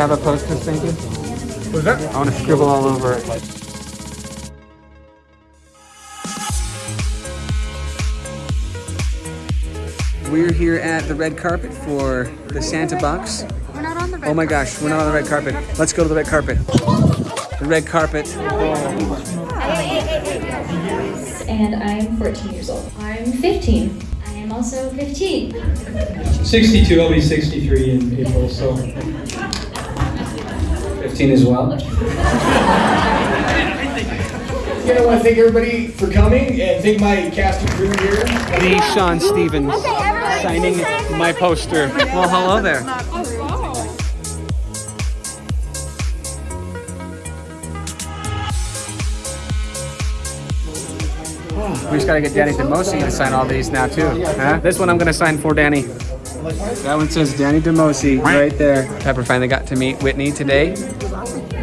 have a poster, Stinky? Was that? I want to scribble all over it. We're here at the red carpet for the Santa box. We're not on the red Oh my gosh, we're not on the red carpet. Let's go to the red carpet. The red carpet. and I'm 14 years old. I'm 15. I am also 15. 62, I'll be 63 in April, so 15 as well. Again, I want to thank everybody for coming and thank my cast and crew here. Me, Sean Stevens, signing my poster. Well, hello there. We just gotta get Danny DeMosi to sign all these now too. Huh? This one I'm gonna sign for Danny. That one says Danny DeMosi right there. Pepper finally got to meet Whitney today.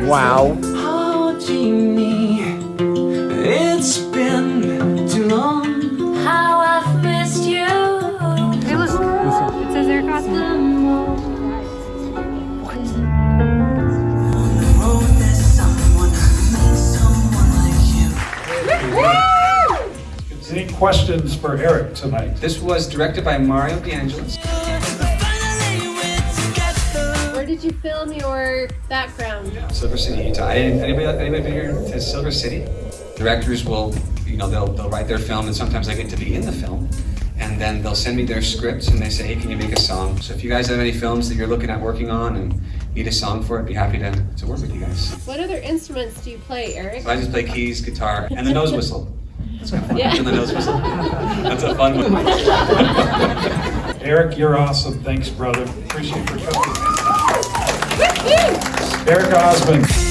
Wow. It's questions for Eric tonight? This was directed by Mario DeAngelis. Finally. Where did you film your background? Silver City, Utah. Anybody, anybody been here to Silver City? Directors will, you know, they'll, they'll write their film and sometimes I get to be in the film. And then they'll send me their scripts and they say, hey, can you make a song? So if you guys have any films that you're looking at working on and need a song for it, be happy to, to work with you guys. What other instruments do you play, Eric? So I just play keys, guitar, and the nose whistle. That's kind of. Yeah. And the nose whistle. That's a fun one. Eric, you're awesome. Thanks, brother. Appreciate you for coming. Eric Osmond.